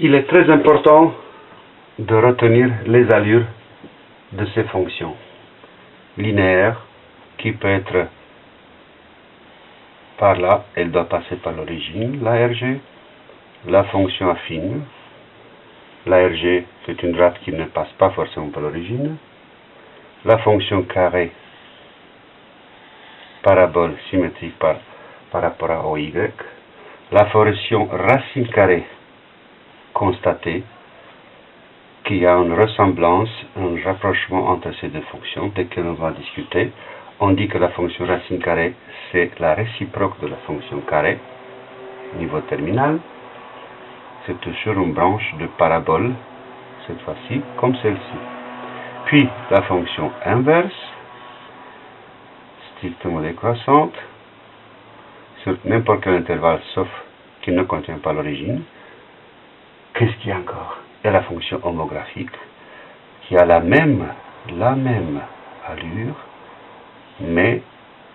il est très important de retenir les allures de ces fonctions linéaires qui peut être par là, elle doit passer par l'origine, la RG, la fonction affine, la RG c'est une rate qui ne passe pas forcément par l'origine, la fonction carré, parabole symétrique par, par rapport à OY, la fonction racine carrée constater qu'il y a une ressemblance, un rapprochement entre ces deux fonctions, dès que l'on va discuter, on dit que la fonction racine carrée, c'est la réciproque de la fonction carré, niveau terminal. C'est toujours une branche de parabole, cette fois-ci, comme celle-ci. Puis, la fonction inverse, strictement décroissante, sur n'importe quel intervalle, sauf qu'il ne contient pas l'origine. Qu'est-ce qu'il y a encore? Il y a la fonction homographique qui a la même, la même allure, mais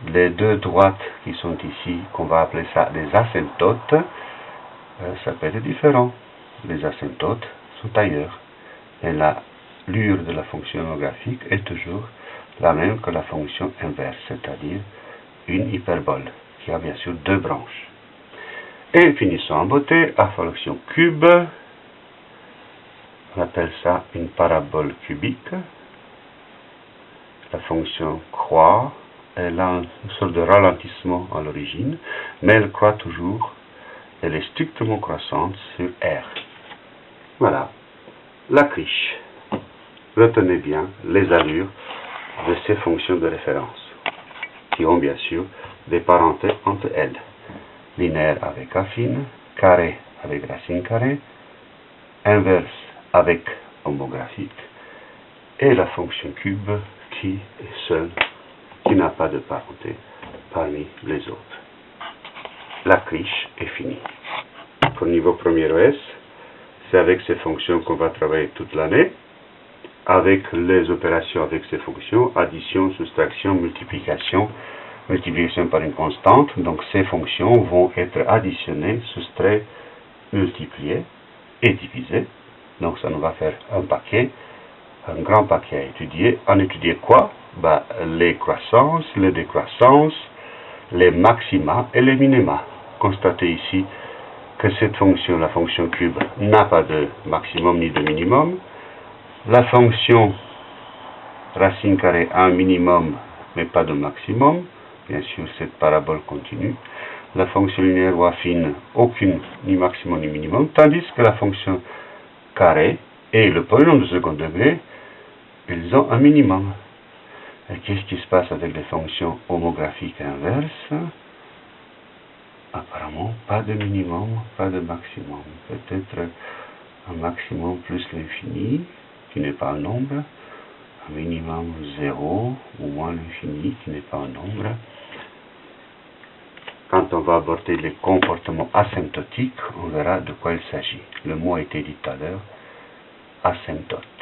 les deux droites qui sont ici, qu'on va appeler ça les asymptotes, euh, ça peut être différent. Les asymptotes sont ailleurs. Et l'allure de la fonction homographique est toujours la même que la fonction inverse, c'est-à-dire une hyperbole, qui a bien sûr deux branches. Et finissons en beauté, à fonction cube, on appelle ça une parabole cubique. La fonction croît, elle a une sorte de ralentissement à l'origine, mais elle croît toujours, elle est strictement croissante sur R. Voilà, la criche. Retenez bien les allures de ces fonctions de référence, qui ont bien sûr des parentés entre elles. Linéaire avec affine, carré avec racine carrée, inverse avec homographique, et la fonction cube qui est seule, qui n'a pas de parenté parmi les autres. La criche est finie. Pour niveau premier OS, c'est avec ces fonctions qu'on va travailler toute l'année, avec les opérations avec ces fonctions, addition, soustraction, multiplication, multiplication par une constante. Donc ces fonctions vont être additionnées, soustraites, multipliées et divisées. Donc ça nous va faire un paquet, un grand paquet à étudier. En étudier quoi? Bah, Les croissances, les décroissances, les maxima et les minima. Constatez ici que cette fonction, la fonction cube, n'a pas de maximum ni de minimum. La fonction racine carrée a un minimum, mais pas de maximum. Bien sûr, cette parabole continue. La fonction linéaire ou affine, aucune, ni maximum ni minimum. Tandis que la fonction carré et le polynôme de second degré, ils ont un minimum. Et qu'est-ce qui se passe avec les fonctions homographiques inverses? Apparemment, pas de minimum, pas de maximum. Peut-être un maximum plus l'infini, qui n'est pas un nombre, un minimum 0, ou moins l'infini, qui n'est pas un nombre. Quand on va aborder les comportements asymptotiques, on verra de quoi il s'agit. Le mot a été dit tout à l'heure, asymptote.